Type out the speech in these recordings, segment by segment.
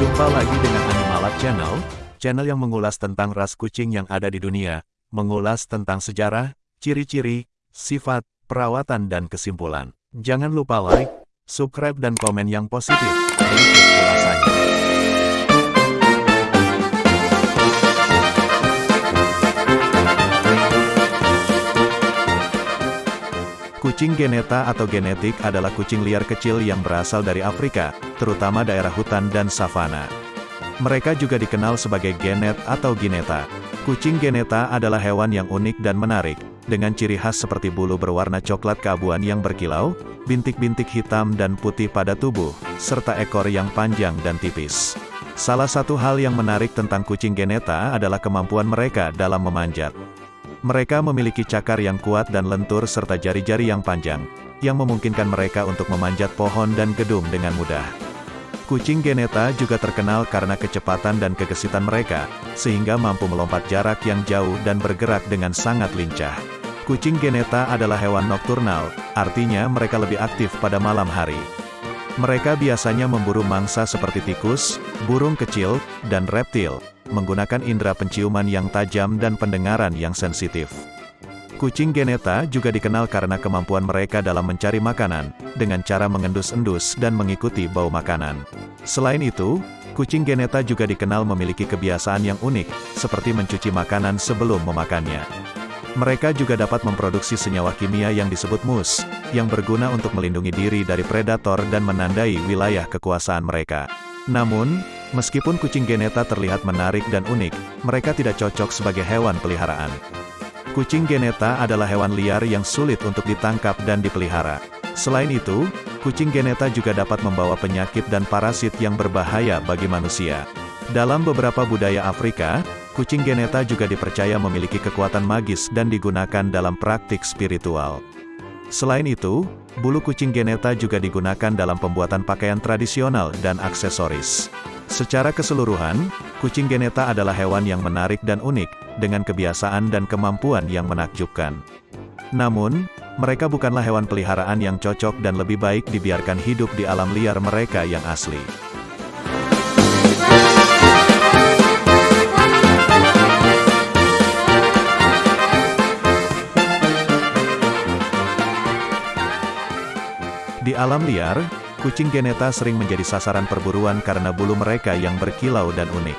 Jumpa lagi dengan Animalab Channel, channel yang mengulas tentang ras kucing yang ada di dunia, mengulas tentang sejarah, ciri-ciri, sifat, perawatan dan kesimpulan. Jangan lupa like, subscribe dan komen yang positif. Berikut ulasannya. Kucing geneta atau genetik adalah kucing liar kecil yang berasal dari Afrika, terutama daerah hutan dan savana. Mereka juga dikenal sebagai genet atau gineta. Kucing geneta adalah hewan yang unik dan menarik, dengan ciri khas seperti bulu berwarna coklat keabuan yang berkilau, bintik-bintik hitam dan putih pada tubuh, serta ekor yang panjang dan tipis. Salah satu hal yang menarik tentang kucing geneta adalah kemampuan mereka dalam memanjat. Mereka memiliki cakar yang kuat dan lentur serta jari-jari yang panjang, yang memungkinkan mereka untuk memanjat pohon dan gedung dengan mudah. Kucing geneta juga terkenal karena kecepatan dan kegesitan mereka, sehingga mampu melompat jarak yang jauh dan bergerak dengan sangat lincah. Kucing geneta adalah hewan nokturnal, artinya mereka lebih aktif pada malam hari. Mereka biasanya memburu mangsa seperti tikus, burung kecil, dan reptil, menggunakan indera penciuman yang tajam dan pendengaran yang sensitif. Kucing geneta juga dikenal karena kemampuan mereka dalam mencari makanan, dengan cara mengendus-endus dan mengikuti bau makanan. Selain itu, kucing geneta juga dikenal memiliki kebiasaan yang unik, seperti mencuci makanan sebelum memakannya. Mereka juga dapat memproduksi senyawa kimia yang disebut mus, yang berguna untuk melindungi diri dari predator dan menandai wilayah kekuasaan mereka. Namun, Meskipun kucing geneta terlihat menarik dan unik, mereka tidak cocok sebagai hewan peliharaan. Kucing geneta adalah hewan liar yang sulit untuk ditangkap dan dipelihara. Selain itu, kucing geneta juga dapat membawa penyakit dan parasit yang berbahaya bagi manusia. Dalam beberapa budaya Afrika, kucing geneta juga dipercaya memiliki kekuatan magis dan digunakan dalam praktik spiritual. Selain itu, bulu kucing geneta juga digunakan dalam pembuatan pakaian tradisional dan aksesoris. Secara keseluruhan, kucing geneta adalah hewan yang menarik dan unik, dengan kebiasaan dan kemampuan yang menakjubkan. Namun, mereka bukanlah hewan peliharaan yang cocok dan lebih baik dibiarkan hidup di alam liar mereka yang asli. Di alam liar, Kucing geneta sering menjadi sasaran perburuan karena bulu mereka yang berkilau dan unik.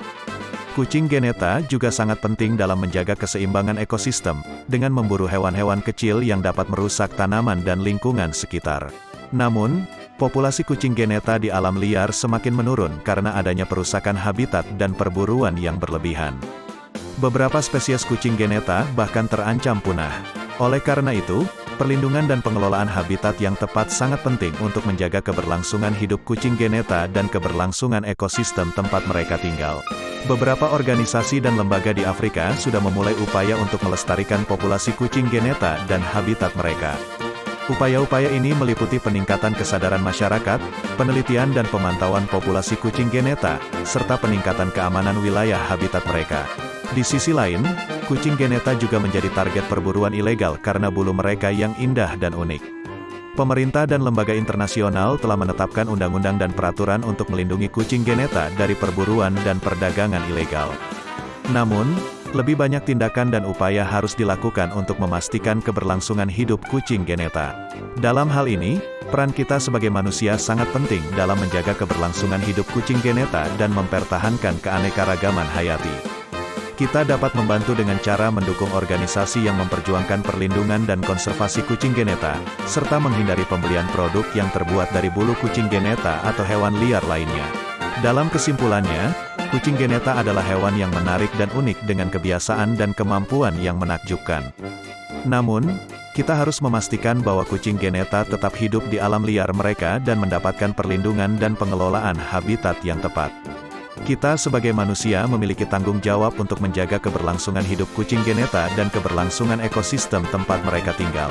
Kucing geneta juga sangat penting dalam menjaga keseimbangan ekosistem, dengan memburu hewan-hewan kecil yang dapat merusak tanaman dan lingkungan sekitar. Namun, populasi kucing geneta di alam liar semakin menurun karena adanya perusakan habitat dan perburuan yang berlebihan. Beberapa spesies kucing geneta bahkan terancam punah. Oleh karena itu, Perlindungan dan pengelolaan habitat yang tepat sangat penting untuk menjaga keberlangsungan hidup kucing geneta dan keberlangsungan ekosistem tempat mereka tinggal. Beberapa organisasi dan lembaga di Afrika sudah memulai upaya untuk melestarikan populasi kucing geneta dan habitat mereka. Upaya-upaya ini meliputi peningkatan kesadaran masyarakat, penelitian dan pemantauan populasi kucing geneta, serta peningkatan keamanan wilayah habitat mereka. Di sisi lain, kucing geneta juga menjadi target perburuan ilegal karena bulu mereka yang indah dan unik. Pemerintah dan lembaga internasional telah menetapkan undang-undang dan peraturan untuk melindungi kucing geneta dari perburuan dan perdagangan ilegal. Namun, lebih banyak tindakan dan upaya harus dilakukan untuk memastikan keberlangsungan hidup kucing geneta. Dalam hal ini, peran kita sebagai manusia sangat penting dalam menjaga keberlangsungan hidup kucing geneta dan mempertahankan keanekaragaman hayati. Kita dapat membantu dengan cara mendukung organisasi yang memperjuangkan perlindungan dan konservasi kucing geneta, serta menghindari pembelian produk yang terbuat dari bulu kucing geneta atau hewan liar lainnya. Dalam kesimpulannya, kucing geneta adalah hewan yang menarik dan unik dengan kebiasaan dan kemampuan yang menakjubkan. Namun, kita harus memastikan bahwa kucing geneta tetap hidup di alam liar mereka dan mendapatkan perlindungan dan pengelolaan habitat yang tepat. Kita sebagai manusia memiliki tanggung jawab untuk menjaga keberlangsungan hidup kucing geneta dan keberlangsungan ekosistem tempat mereka tinggal.